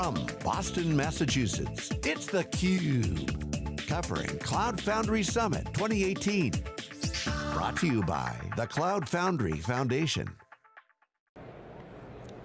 From Boston, Massachusetts, it's theCUBE. Covering Cloud Foundry Summit 2018. Brought to you by the Cloud Foundry Foundation.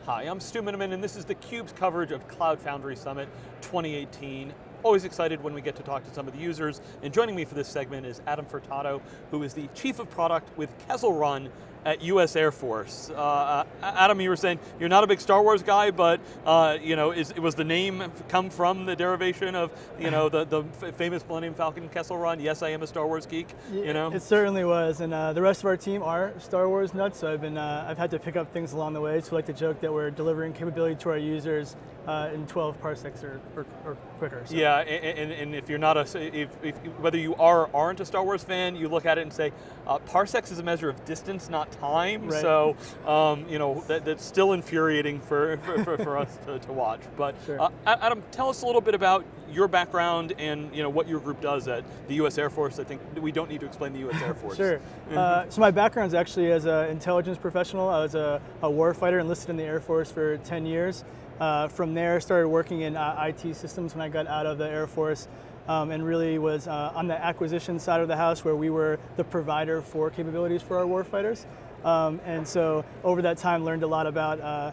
Hi, I'm Stu Miniman and this is theCUBE's coverage of Cloud Foundry Summit 2018. Always excited when we get to talk to some of the users. And joining me for this segment is Adam Furtado, who is the Chief of Product with Kessel Run at US Air Force. Uh, Adam, you were saying you're not a big Star Wars guy, but uh, you know, is, was the name come from the derivation of you know the, the famous Millennium Falcon Kessel Run? Yes, I am a Star Wars geek. You know, it certainly was, and uh, the rest of our team are Star Wars nuts. So I've been uh, I've had to pick up things along the way. So I like to joke that we're delivering capability to our users uh, in 12 parsecs or, or, or quicker. So. Yeah, and, and, if you're not a, if, if, whether you are or aren't a Star Wars fan, you look at it and say, uh, parsecs is a measure of distance, not time. Right. So, um, you know, that, that's still infuriating for, for, for, for us to, to, watch. But sure. uh, Adam, tell us a little bit about your background and you know what your group does at the U.S. Air Force. I think we don't need to explain the U.S. Air Force. sure. Uh, so my background is actually as an intelligence professional. I was a, a warfighter enlisted in the Air Force for 10 years. Uh, from there, started working in uh, IT systems when I got out of the Air Force. Um, and really was uh, on the acquisition side of the house where we were the provider for capabilities for our warfighters. Um, and so over that time learned a lot about uh,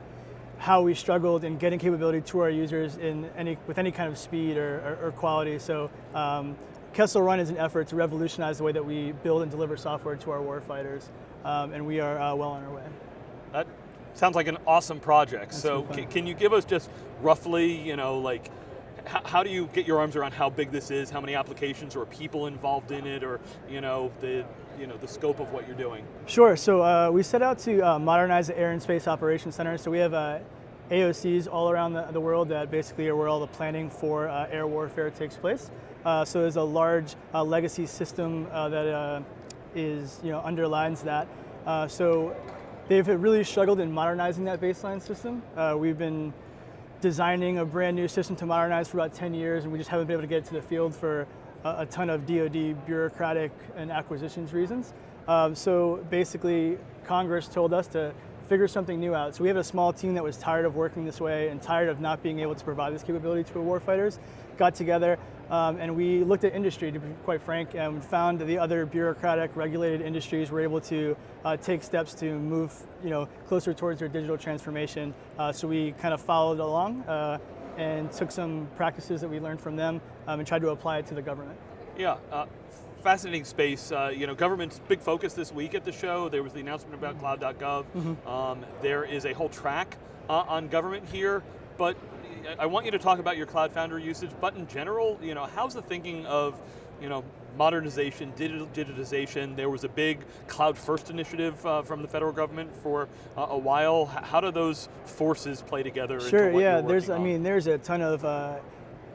how we struggled in getting capability to our users in any, with any kind of speed or, or, or quality. So um, Kessel Run is an effort to revolutionize the way that we build and deliver software to our warfighters. Um, and we are uh, well on our way. That sounds like an awesome project. That's so can you give us just roughly, you know, like how do you get your arms around how big this is, how many applications or people involved in it, or you know the you know the scope of what you're doing? Sure. So uh, we set out to uh, modernize the Air and Space Operations Center. So we have uh, AOCs all around the, the, world that basically are where all the planning for uh, air warfare takes place. Uh, so there's a large uh, legacy system that is you know underlines that. so they've really struggled in modernizing that baseline system. we've been designing a brand new system to modernize for about 10 years and we just haven't been able to get it to the field for a, a ton of DoD bureaucratic and acquisitions reasons. Um, so basically Congress told us to figure something new out. So we have a small team that was tired of working this way and tired of not being able to provide this capability to our warfighters, got together um, and we looked at industry, to be quite frank, and found that the other bureaucratic, regulated industries were able to uh, take steps to move you know, closer towards their digital transformation. Uh, so we kind of followed along uh, and took some practices that we learned from them um, and tried to apply it to the government. Yeah, uh, fascinating space. Uh, you know, government's big focus this week at the show. There was the announcement about cloud.gov. Mm -hmm. um, there is a whole track uh, on government here, but I want you to talk about your Cloud Foundry usage, but in general, you know, how's the thinking of, you know, modernization, digital, digitization. There was a big cloud first initiative uh, from the federal government for uh, a while. How do those forces play together? Sure, yeah, there's, on? I mean, there's a ton of uh,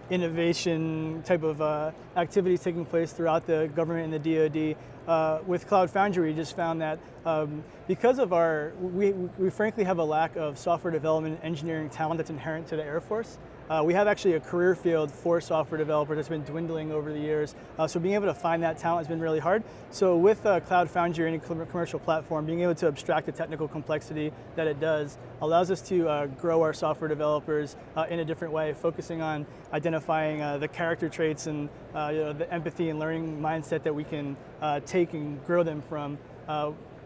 innovation type of uh, activities taking place throughout the government and the DoD. Uh, with Cloud Foundry, we just found that um, because of our, we, we frankly have a lack of software development and engineering talent that's inherent to the Air Force. Uh, we have actually a career field for software developers that's been dwindling over the years. Uh, so being able to find that talent has been really hard. So with uh, Cloud Foundry and any commercial platform, being able to abstract the technical complexity that it does allows us to uh, grow our software developers uh, in a different way, focusing on identifying uh, the character traits and you know, the empathy and learning mindset that we can take and grow them from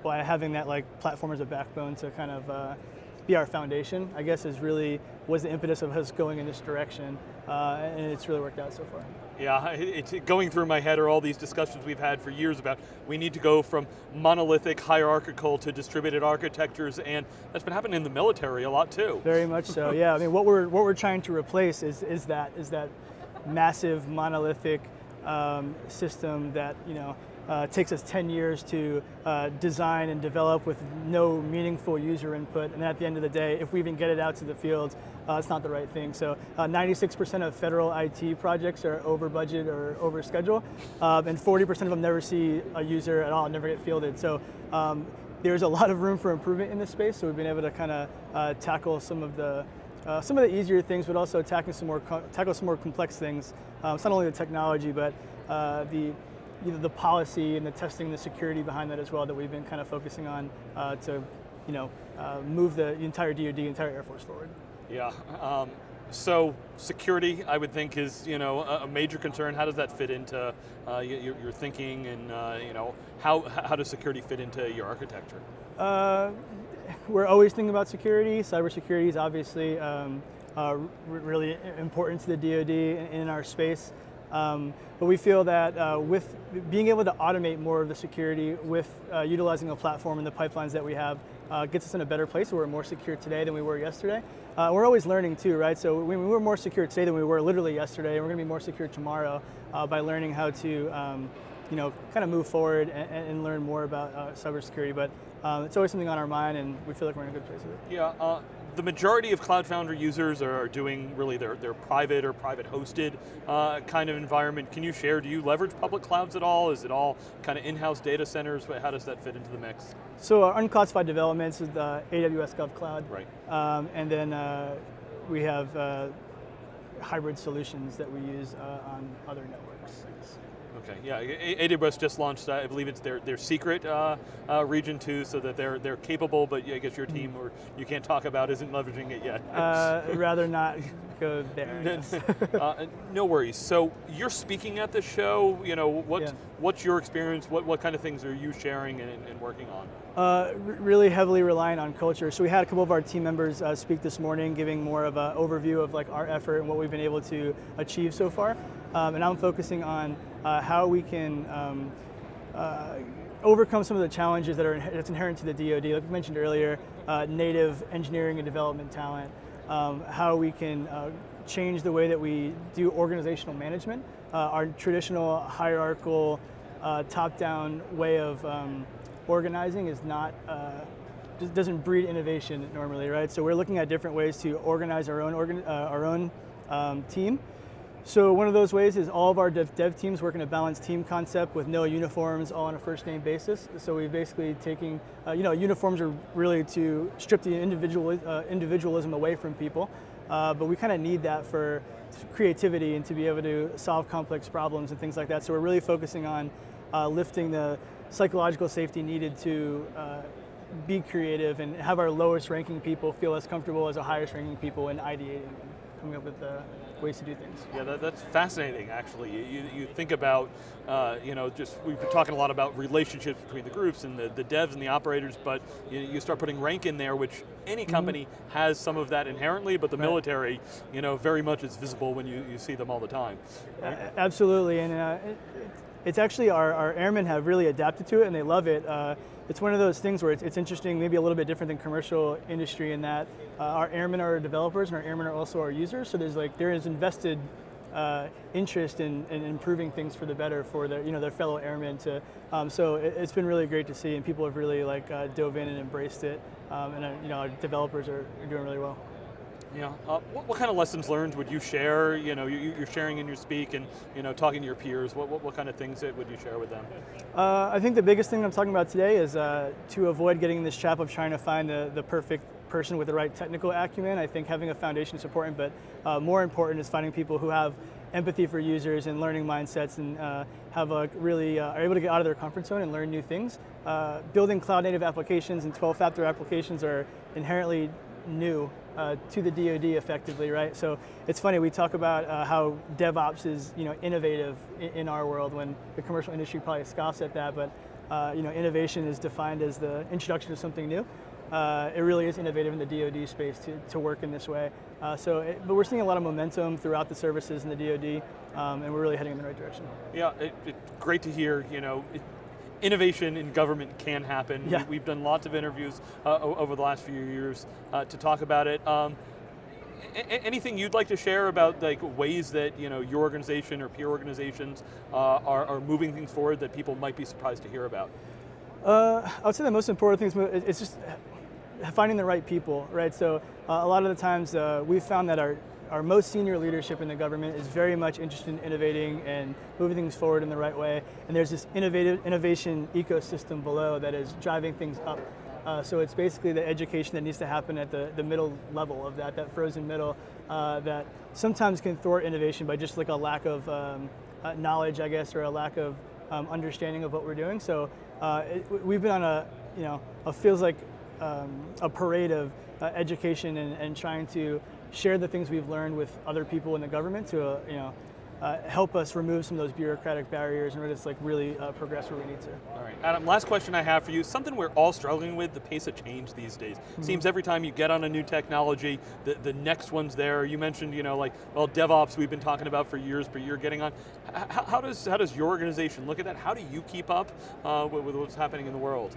by having that like platform as a backbone to kind of be our foundation, I guess is really, was the impetus of us going in this direction, uh, and it's really worked out so far. Yeah, it's going through my head are all these discussions we've had for years about we need to go from monolithic hierarchical to distributed architectures, and that's been happening in the military a lot too. Very much so, yeah. I mean, what we're, what we're trying to replace is, is, that, is that massive monolithic um, system that, you know, uh, takes us 10 years to uh, design and develop with no meaningful user input. And at the end of the day, if we even get it out to the field, uh, it's not the right thing. So 96% uh, of federal IT projects are over budget or over schedule, um, and 40% of them never see a user at all, never get fielded. So um, there's a lot of room for improvement in this space, so we've been able to kind of uh, tackle some of the uh, some of the easier things, but also tackle some more tackle some more complex things. Um, it's not only the technology, but uh, the either the policy and the testing and the security behind that as well that we've been kind of focusing on uh, to you know, uh, move the entire DoD, entire Air Force forward. Yeah, um, so security, I would think, is you know a, a major concern. How does that fit into uh, your, your, thinking, and uh, you know how how does security fit into your architecture? Uh, we're always thinking about security. Cybersecurity is obviously um, uh, really important to the DoD in, in our space. Um, but we feel that uh, with being able to automate more of the security with uh, utilizing a platform and the pipelines that we have uh, gets us in a better place. We're more secure today than we were yesterday. Uh, we're always learning too, right? So we, we're more secure today than we were literally yesterday, and we're going to be more secure tomorrow uh, by learning how to, um, you know, kind of move forward and, and learn more about uh, cybersecurity. But um, it's always something on our mind, and we feel like we're in a good place with it. Yeah the majority of Cloud Foundry users are doing really their, their private or private hosted uh, kind of environment. Can you share, do you leverage public clouds at all? Is it all kind of in-house data centers? How does that fit into the mix? So our unclassified developments is the AWS GovCloud. Right. Um, and then uh, we have uh, hybrid solutions that we use uh, on other networks. Okay, yeah, AWS just launched, uh, I believe it's their, their secret uh, uh, region too, so that they're they're capable, but I guess your hmm. team, or you can't talk about, isn't leveraging it yet. Uh, rather not go there. Uh, no worries. So you're speaking at the show. You know, what yeah. what's your experience? What what kind of things are you sharing and, and working on? Uh, really heavily reliant on culture. So we had a couple of our team members speak this morning, giving more of an overview of like our effort and what we've been able to achieve so far. Um, and I'm focusing on uh, how we can um, uh, overcome some of the challenges that are that's inherent to the DoD. Like we mentioned earlier, uh, native engineering and development talent. Um, how we can uh, change the way that we do organizational management. Uh, our traditional hierarchical, uh, top-down way of um, organizing is not doesn't breed innovation normally, right? So we're looking at different ways to organize our own organ, our own um, team so one of those ways is all of our dev, dev, teams work in a balanced team concept with no uniforms, all on a first name basis. So we're basically taking, uh, you know, uniforms are really to strip the individual, uh, individualism away from people, uh, but we kind of need that for creativity and to be able to solve complex problems and things like that. So we're really focusing on uh, lifting the psychological safety needed to uh, be creative and have our lowest ranking people feel as comfortable as our highest ranking people in ideating and coming up with uh, ways to do things. Yeah, that, that's fascinating. Actually, you, you think about, uh, you know, just we've been talking a lot about relationships between the groups and the, the devs and the operators, but you, you start putting rank in there, which any mm-hmm. company mm -hmm. has some of that inherently, but the right. military, you know, very much is visible when you, you see them all the time. Right? Uh, absolutely, and uh, it, it's actually our, our airmen have really adapted to it and they love it. It's one of those things where it's, it's, interesting, maybe a little bit different than commercial industry in that uh, our airmen are developers and our airmen are also our users. So there's like, there is invested uh, interest in, in, improving things for the better for their, you know, their fellow airmen. To, um, so it, has been really great to see and people have really like uh, dove in and embraced it. Um, and uh, you know, our developers are, are doing really well. Yeah. Uh, what, what, kind of lessons learned would you share? You know, you, are sharing in your speak and you know talking to your peers. What, what, what kind of things would you share with them? Uh, I think the biggest thing I'm talking about today is uh, to avoid getting in this trap of trying to find the, the perfect person with the right technical acumen. I think having a foundation is important, but uh, more important is finding people who have empathy for users and learning mindsets and uh, have a really uh, are able to get out of their comfort zone and learn new things. Uh, building cloud native applications and 12 factor applications are inherently new uh, to the DoD effectively, right? So it's funny we talk about uh, how DevOps is you know innovative in, in, our world when the commercial industry probably scoffs at that, but uh, you know innovation is defined as the introduction of something new. Uh, it really is innovative in the DoD space to, to work in this way. Uh, so, it, but we're seeing a lot of momentum throughout the services in the DoD, um, and we're really heading in the right direction. Yeah, it, it's great to hear. You know, innovation in government can happen. Yeah. We, have done lots of interviews uh, over the last few years uh, to talk about it. Um, anything you'd like to share about like ways that you know your organization or peer organizations uh, are, are, moving things forward that people might be surprised to hear about? Uh, I would say the most important thing is it's just finding the right people, right? So uh, a lot of the times uh, we've found that our our most senior leadership in the government is very much interested in innovating and moving things forward in the right way. And there's this innovative innovation ecosystem below that is driving things up. Uh, so it's basically the education that needs to happen at the, the middle level of that, that frozen middle, uh, that sometimes can thwart innovation by just like a lack of um, uh, knowledge, I guess, or a lack of um, understanding of what we're doing. So uh, it, we've been on a, you know, a feels like um, a parade of uh, education and, and trying to share the things we've learned with other people in the government to uh, you know uh, help us remove some of those bureaucratic barriers and just like really uh, progress where we need to. All right, Adam. Last question I have for you: something we're all struggling with: the pace of change these days. Mm-hmm. Seems every time you get on a new technology, the, the next one's there. You mentioned, you know, like well, DevOps we've been talking about for years, but you're getting on. How, how does how does your organization look at that? How do you keep up uh, with, with what's happening in the world?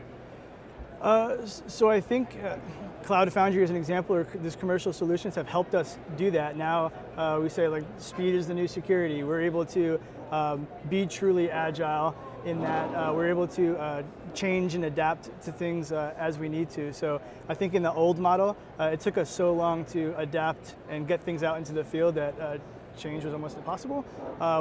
Uh, so I think uh, Cloud Foundry, as an example, or these commercial solutions have helped us do that. Now uh, we say like speed is the new security. We're able to um, be truly agile in that uh, we're able to uh, change and adapt to things as we need to. So I think in the old model, it took us so long to adapt and get things out into the field that change was almost impossible.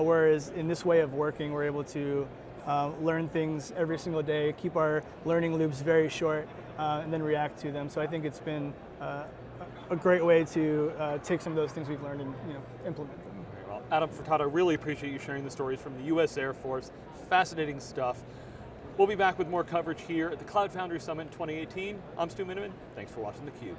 whereas in this way of working, we're able to uh, learn things every single day, keep our learning loops very short, uh, and then react to them. So I think it's been uh, a great way to uh, take some of those things we've learned and you know, implement them. Well, Adam Furtado, really appreciate you sharing the stories from the U.S. Air Force. Fascinating stuff. We'll be back with more coverage here at the Cloud Foundry Summit 2018. I'm Stu Miniman. Thanks for watching theCUBE.